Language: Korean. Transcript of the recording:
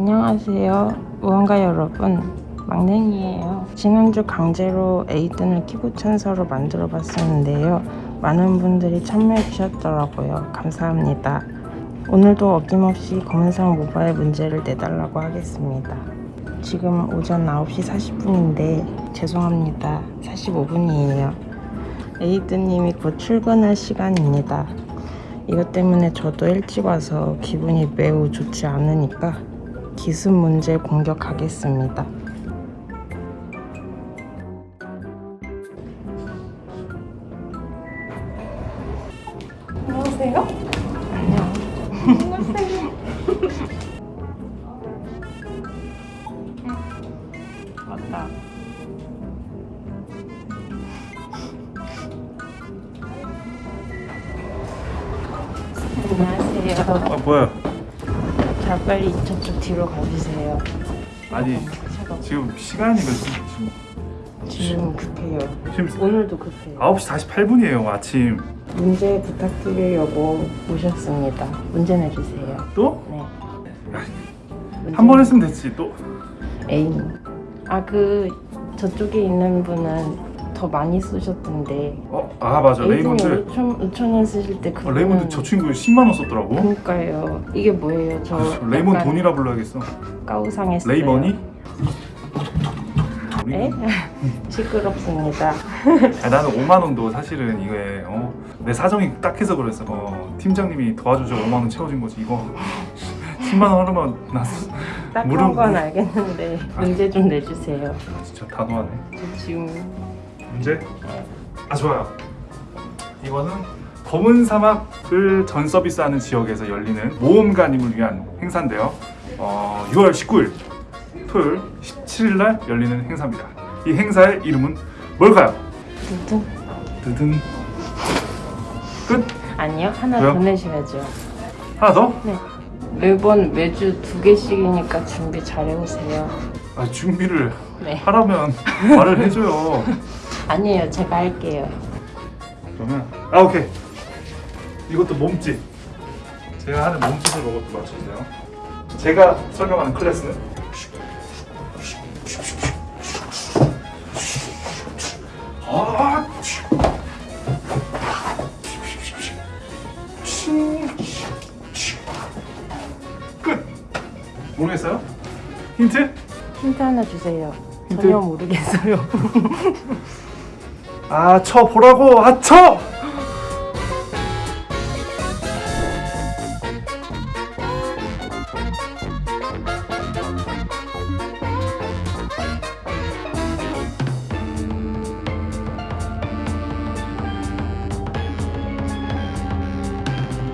안녕하세요. 무언가 여러분. 막냉이에요. 지난주 강제로 에이든을 키보 천사로 만들어 봤었는데요. 많은 분들이 참여해 주셨더라고요. 감사합니다. 오늘도 어김없이 검은상 모바일 문제를 내달라고 하겠습니다. 지금 오전 9시 40분인데 죄송합니다. 45분이에요. 에이든님이 곧 출근할 시간입니다. 이것 때문에 저도 일찍 와서 기분이 매우 좋지 않으니까 기습 문제 공격하겠습니다. 안녕하세요. 안녕. 맞다. 안녕하세요. 아 뭐야? 자 빨리 저쪽 뒤로 가주세요. 아니 지금 시간이 몇 시? 지금 지금 급해요. 지금 오늘도 급해요. 9시 48분이에요 아침. 문제 부탁드리려고 오셨습니다. 문제 내주세요. 또? 네. 한 번 했으면 됐지 또. 애인. 아그 저쪽에 있는 분은 더 많이 쓰셨던데. 어? 아 맞아 레이몬드. 5천 5천 원 쓰실 때 어, 그분. 레이몬드 저 친구 10만 원 썼더라고. 그러니까요. 이게 뭐예요? 저 아, 레이몬 돈이라 불러야겠어. 까우상했어요. 레이머니? 에? 시끄럽습니다. 아, 나는 5만 원도 사실은 이게 어, 내 사정이 딱 해서 그랬어. 어, 팀장님이 도와주죠 5만 원 채워준 거지 이거. 10만 원 하루만 나 딱한 건 알겠는데 문제 좀 내주세요. 진짜 단호하네. 저 지금 문제? 아 좋아요. 이거는 검은 사막을 전 서비스하는 지역에서 열리는 모험가님을 위한 행사인데요. 어, 6월 19일 토요일 17일 날 열리는 행사입니다. 이 행사의 이름은 뭘까요? 두둥. 드든 끝? 아니요 하나 왜요? 더 내셔야죠. 하나 더? 네. 매번 매주 두 개씩이니까 준비 잘 해오세요. 아, 준비를 네. 하라면 말을 해줘요. 아니에요 제가 할게요. 그러면 아 오케이 이것도 몸짓 제가 하는 몸짓을 또 맞춰주세요 제가 설명하는 클래스는 모르겠어요? 힌트? 힌트 하나 주세요. 힌트? 전혀 모르겠어요. 아 쳐 보라고 아 쳐!